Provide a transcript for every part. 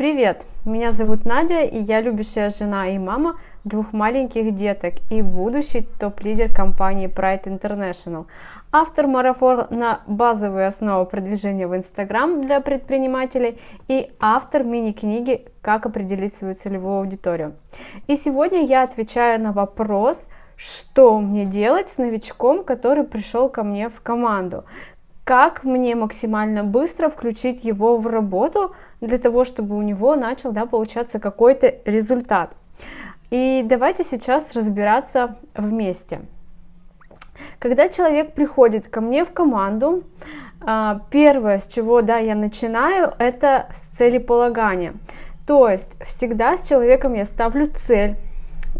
Привет, меня зовут Надя, и я любящая жена и мама двух маленьких деток и будущий топ-лидер компании Pride International. Автор марафона на базовые основы продвижения в Инстаграм для предпринимателей и автор мини-книги «Как определить свою целевую аудиторию». И сегодня я отвечаю на вопрос, что мне делать с новичком, который пришел ко мне в команду, как мне максимально быстро включить его в работу для того, чтобы у него начал да, получаться какой-то результат. И давайте сейчас разбираться вместе. Когда человек приходит ко мне в команду, а, первое, с чего да, я начинаю, это с целеполагания. То есть всегда с человеком я ставлю цель,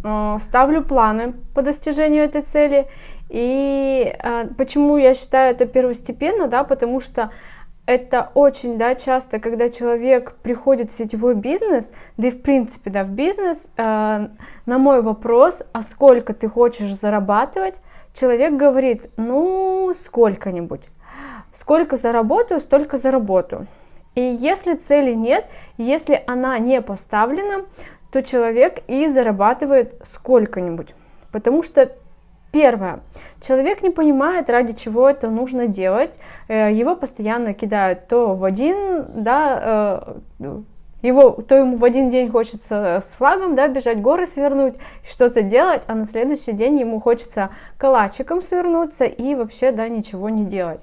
а, ставлю планы по достижению этой цели и э, почему я считаю это первостепенно, да, потому что это очень, да, часто, когда человек приходит в сетевой бизнес, да и в принципе, да, в бизнес, э, на мой вопрос, а сколько ты хочешь зарабатывать, человек говорит, ну, сколько-нибудь. Сколько заработаю, столько заработаю. И если цели нет, если она не поставлена, то человек и зарабатывает сколько-нибудь. Потому что Первое. Человек не понимает, ради чего это нужно делать. Э, его постоянно кидают то в один, да, э, его, то ему в один день хочется с флагом, да, бежать горы свернуть, что-то делать, а на следующий день ему хочется калачиком свернуться и вообще, да, ничего не делать,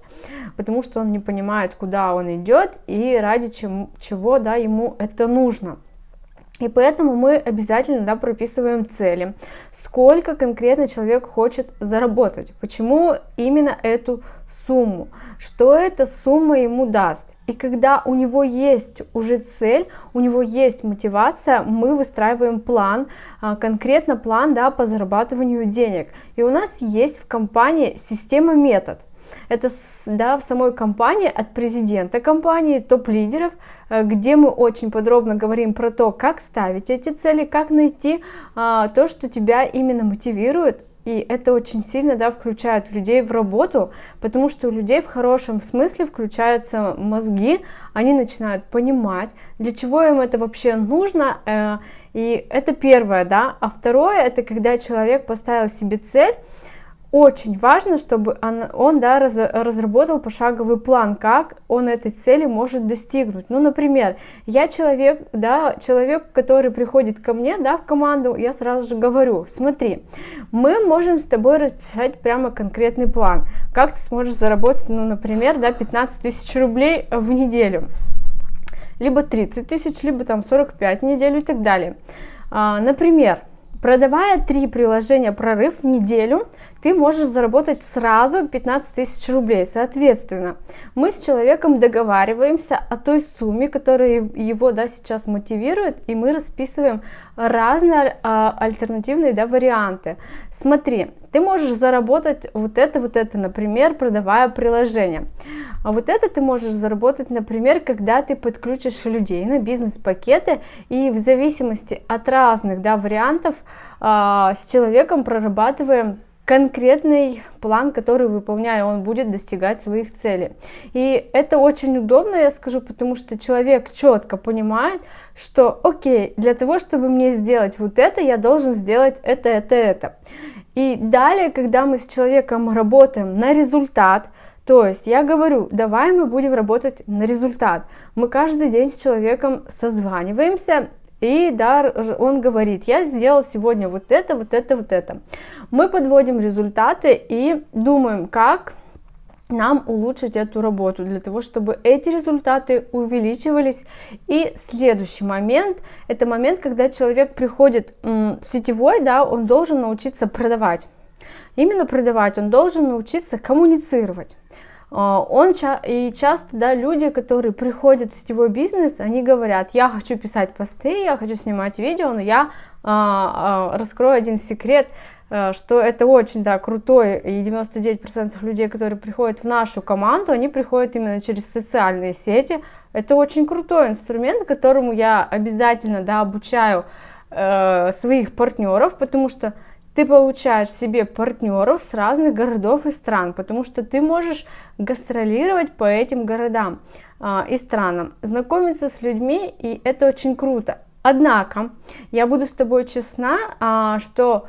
потому что он не понимает, куда он идет и ради чем, чего, да, ему это нужно. И поэтому мы обязательно да, прописываем цели, сколько конкретно человек хочет заработать, почему именно эту сумму, что эта сумма ему даст. И когда у него есть уже цель, у него есть мотивация, мы выстраиваем план, а, конкретно план да, по зарабатыванию денег. И у нас есть в компании система метод. Это да, в самой компании, от президента компании, топ-лидеров, э, где мы очень подробно говорим про то, как ставить эти цели, как найти а, то, что тебя именно мотивирует, и это очень сильно да, включает людей в работу, потому что у людей в хорошем смысле включаются мозги, они начинают понимать, для чего им это вообще нужно. Э, и это первое, да. А второе, это когда человек поставил себе цель, очень важно, чтобы он, он да, раз, разработал пошаговый план, как он этой цели может достигнуть. Ну, например, я человек, да, человек, который приходит ко мне, да, в команду, я сразу же говорю, смотри, мы можем с тобой расписать прямо конкретный план, как ты сможешь заработать, ну, например, да, 15 тысяч рублей в неделю, либо 30 тысяч, либо там 45 в неделю и так далее. А, например, Продавая три приложения прорыв в неделю, ты можешь заработать сразу 15 тысяч рублей. Соответственно, мы с человеком договариваемся о той сумме, которая его да, сейчас мотивирует, и мы расписываем разные а, альтернативные да, варианты. Смотри, ты можешь заработать вот это, вот это, например, продавая приложение. А вот это ты можешь заработать, например, когда ты подключишь людей на бизнес-пакеты, и в зависимости от разных да, вариантов а, с человеком прорабатываем конкретный план, который выполняя, он будет достигать своих целей. И это очень удобно, я скажу, потому что человек четко понимает, что окей, для того, чтобы мне сделать вот это, я должен сделать это, это, это. И далее, когда мы с человеком работаем на результат, то есть я говорю, давай мы будем работать на результат. Мы каждый день с человеком созваниваемся и да, он говорит, я сделал сегодня вот это, вот это, вот это. Мы подводим результаты и думаем, как нам улучшить эту работу, для того, чтобы эти результаты увеличивались. И следующий момент, это момент, когда человек приходит в сетевой, да, он должен научиться продавать. Именно продавать, он должен научиться коммуницировать. А, он и часто, да, люди, которые приходят в сетевой бизнес, они говорят, я хочу писать посты, я хочу снимать видео, но я а, а, раскрою один секрет, а, что это очень, да, крутой, и 99% людей, которые приходят в нашу команду, они приходят именно через социальные сети. Это очень крутой инструмент, которому я обязательно, да, обучаю э, своих партнеров, потому что ты получаешь себе партнеров с разных городов и стран, потому что ты можешь гастролировать по этим городам а, и странам, знакомиться с людьми, и это очень круто. Однако, я буду с тобой честна, а, что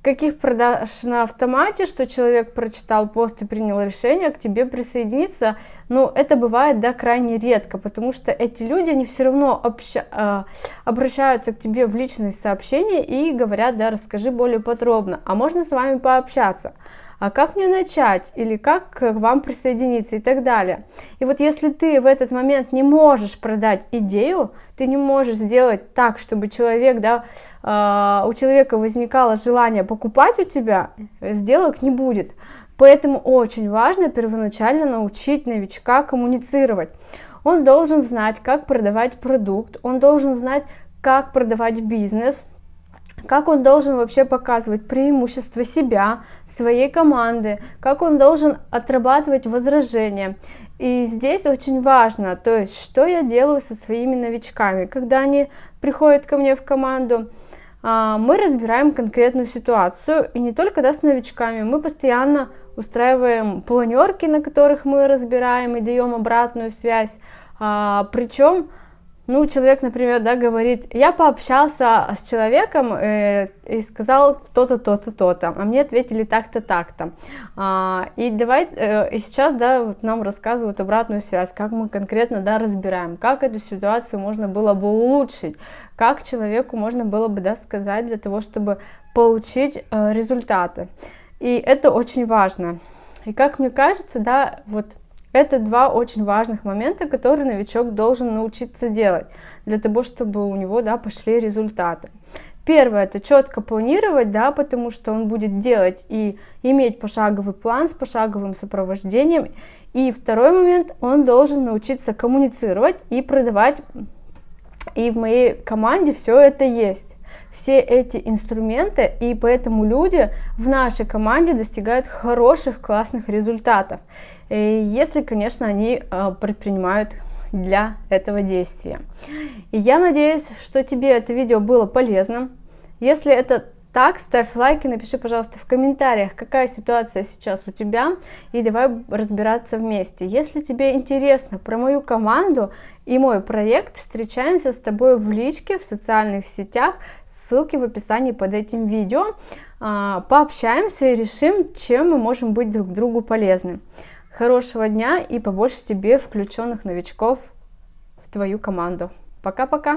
каких продаж на автомате, что человек прочитал пост и принял решение к тебе присоединиться, ну, это бывает, да, крайне редко, потому что эти люди, они все равно обща э, обращаются к тебе в личные сообщения и говорят, да, расскажи более подробно, а можно с вами пообщаться а как мне начать, или как к вам присоединиться и так далее. И вот если ты в этот момент не можешь продать идею, ты не можешь сделать так, чтобы человек, да, э, у человека возникало желание покупать у тебя, сделок не будет. Поэтому очень важно первоначально научить новичка коммуницировать. Он должен знать, как продавать продукт, он должен знать, как продавать бизнес, как он должен вообще показывать преимущество себя, своей команды, как он должен отрабатывать возражения. И здесь очень важно, то есть, что я делаю со своими новичками, когда они приходят ко мне в команду, а, мы разбираем конкретную ситуацию, и не только да, с новичками, мы постоянно устраиваем планерки, на которых мы разбираем и даем обратную связь, а, причем ну, человек, например, да, говорит, я пообщался с человеком э, и сказал то-то, то-то, то-то, а мне ответили так-то, так-то. А, и давай, э, и сейчас, да, вот нам рассказывают обратную связь, как мы конкретно, да, разбираем, как эту ситуацию можно было бы улучшить, как человеку можно было бы, да, сказать для того, чтобы получить э, результаты. И это очень важно. И как мне кажется, да, вот это два очень важных момента, которые новичок должен научиться делать, для того, чтобы у него да, пошли результаты. Первое, это четко планировать, да, потому что он будет делать и иметь пошаговый план с пошаговым сопровождением. И второй момент, он должен научиться коммуницировать и продавать. И в моей команде все это есть все эти инструменты, и поэтому люди в нашей команде достигают хороших, классных результатов, если, конечно, они э, предпринимают для этого действия. И я надеюсь, что тебе это видео было полезным. Если это так, ставь лайк и напиши, пожалуйста, в комментариях, какая ситуация сейчас у тебя, и давай разбираться вместе. Если тебе интересно про мою команду и мой проект, встречаемся с тобой в личке, в социальных сетях, ссылки в описании под этим видео. А, пообщаемся и решим, чем мы можем быть друг другу полезны. Хорошего дня и побольше тебе включенных новичков в твою команду. Пока-пока!